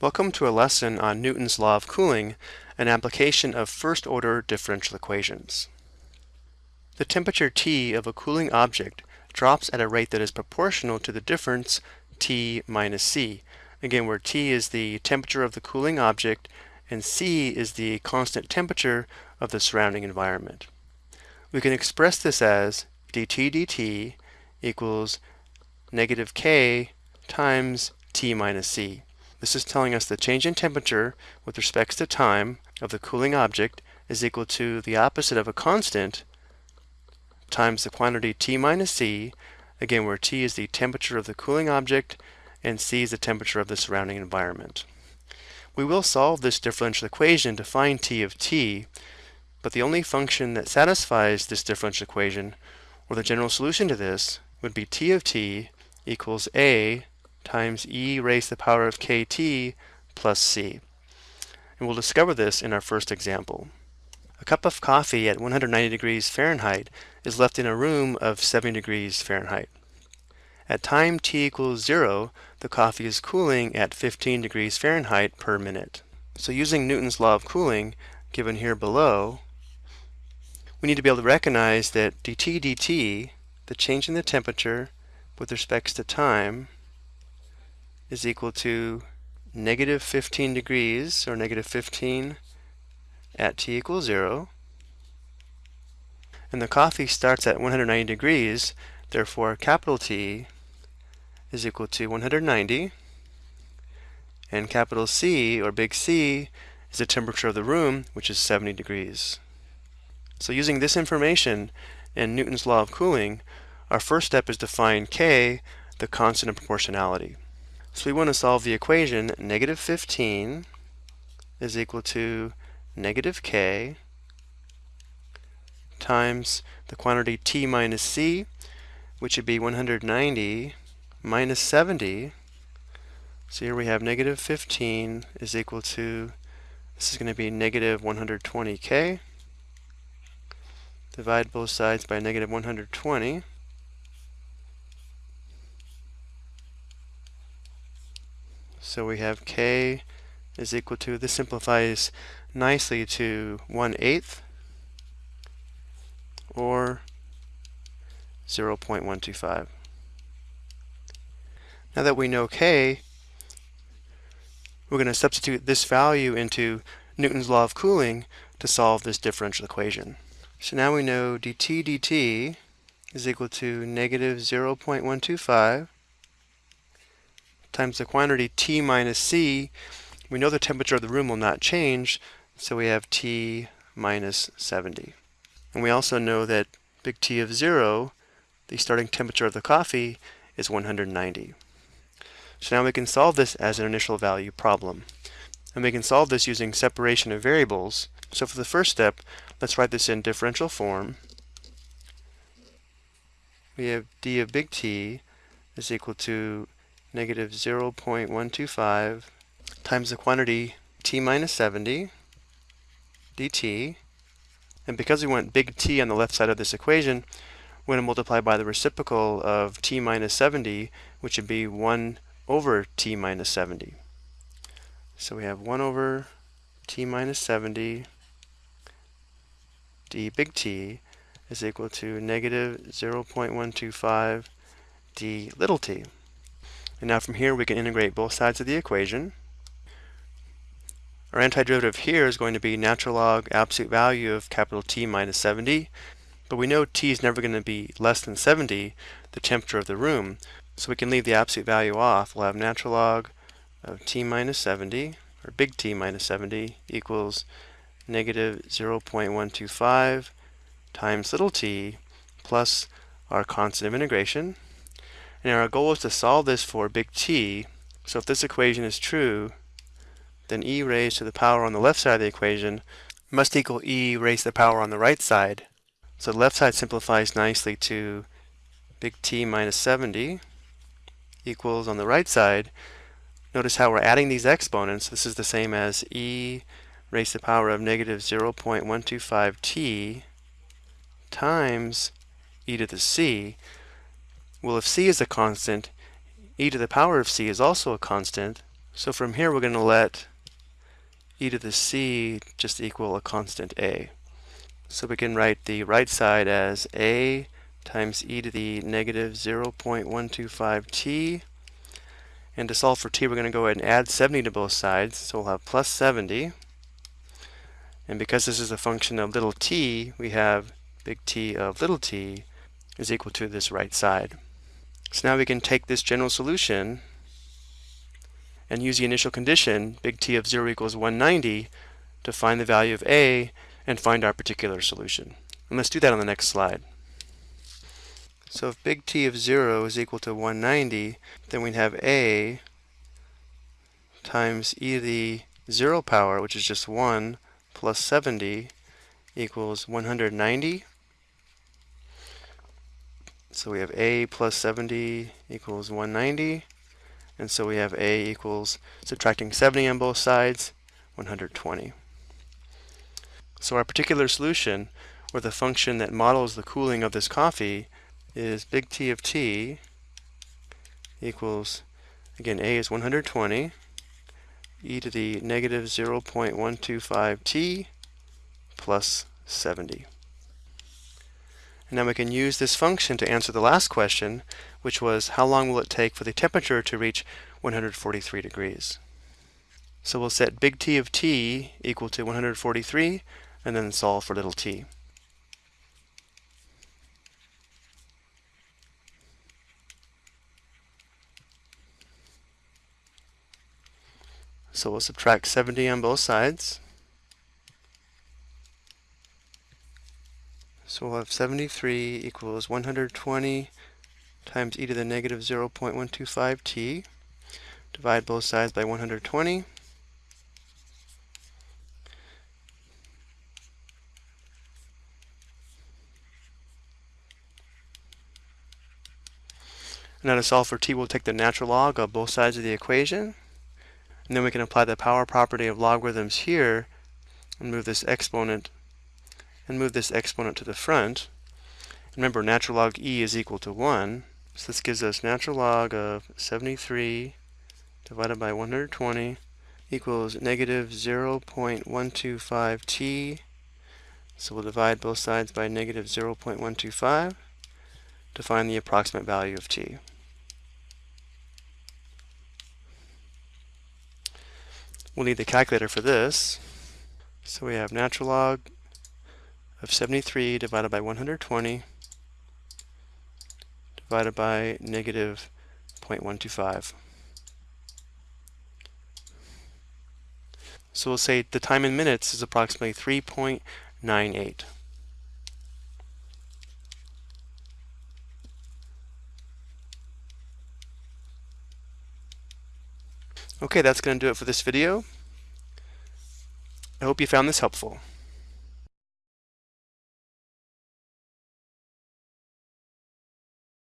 Welcome to a lesson on Newton's law of cooling, an application of first-order differential equations. The temperature T of a cooling object drops at a rate that is proportional to the difference T minus C. Again, where T is the temperature of the cooling object and C is the constant temperature of the surrounding environment. We can express this as dt dt equals negative K times T minus C. This is telling us the change in temperature with respect to time of the cooling object is equal to the opposite of a constant times the quantity T minus C, again where T is the temperature of the cooling object and C is the temperature of the surrounding environment. We will solve this differential equation to find T of T, but the only function that satisfies this differential equation, or the general solution to this, would be T of T equals A times e raised to the power of kt plus c. And we'll discover this in our first example. A cup of coffee at 190 degrees Fahrenheit is left in a room of 70 degrees Fahrenheit. At time t equals 0, the coffee is cooling at 15 degrees Fahrenheit per minute. So using Newton's law of cooling, given here below, we need to be able to recognize that dt dt, the change in the temperature with respect to time, is equal to negative 15 degrees, or negative 15 at t equals 0. And the coffee starts at 190 degrees, therefore capital T is equal to 190. And capital C, or big C, is the temperature of the room, which is 70 degrees. So using this information and Newton's law of cooling, our first step is to find K, the constant of proportionality. So we want to solve the equation negative 15 is equal to negative k times the quantity t minus c, which would be 190 minus 70. So here we have negative 15 is equal to, this is going to be negative 120k. Divide both sides by negative 120. So we have k is equal to, this simplifies nicely to 1 eighth or 0.125. Now that we know k, we're going to substitute this value into Newton's law of cooling to solve this differential equation. So now we know dt dt is equal to negative 0.125 times the quantity T minus C, we know the temperature of the room will not change, so we have T minus 70. And we also know that big T of 0, the starting temperature of the coffee, is 190. So now we can solve this as an initial value problem. And we can solve this using separation of variables. So for the first step, let's write this in differential form. We have d of big T is equal to negative 0.125 times the quantity t minus 70 dt. And because we want big T on the left side of this equation, we're going to multiply by the reciprocal of t minus 70, which would be 1 over t minus 70. So we have 1 over t minus 70 d big T is equal to negative 0.125 d little t. And now from here we can integrate both sides of the equation. Our antiderivative here is going to be natural log absolute value of capital T minus 70. But we know T is never going to be less than 70, the temperature of the room. So we can leave the absolute value off. We'll have natural log of T minus 70, or big T minus 70, equals negative 0.125 times little t plus our constant of integration, and our goal is to solve this for big T. So if this equation is true, then e raised to the power on the left side of the equation must equal e raised to the power on the right side. So the left side simplifies nicely to big T minus 70 equals on the right side. Notice how we're adding these exponents. This is the same as e raised to the power of negative 0.125t times e to the c. Well, if c is a constant, e to the power of c is also a constant. So from here we're going to let e to the c just equal a constant a. So we can write the right side as a times e to the negative 0.125t. And to solve for t, we're going to go ahead and add 70 to both sides. So we'll have plus 70. And because this is a function of little t, we have big T of little t is equal to this right side. So now we can take this general solution and use the initial condition, big T of 0 equals 190, to find the value of a and find our particular solution. And let's do that on the next slide. So if big T of 0 is equal to 190, then we'd have a times e to the 0 power, which is just 1, plus 70 equals 190. So we have a plus 70 equals 190. And so we have a equals, subtracting 70 on both sides, 120. So our particular solution, or the function that models the cooling of this coffee, is big T of t equals, again, a is 120, e to the negative 0.125 t plus 70. And now we can use this function to answer the last question, which was how long will it take for the temperature to reach 143 degrees? So we'll set big T of t equal to 143 and then solve for little t. So we'll subtract 70 on both sides. So we'll have 73 equals 120 times e to the negative 0.125 t. Divide both sides by 120. Now to solve for t, we'll take the natural log of both sides of the equation. And then we can apply the power property of logarithms here and move this exponent and move this exponent to the front. Remember, natural log e is equal to 1. So this gives us natural log of 73 divided by 120 equals negative 0.125t. So we'll divide both sides by negative 0.125 to find the approximate value of t. We'll need the calculator for this. So we have natural log of 73 divided by 120 divided by negative 0.125. So we'll say the time in minutes is approximately 3.98. Okay, that's going to do it for this video. I hope you found this helpful.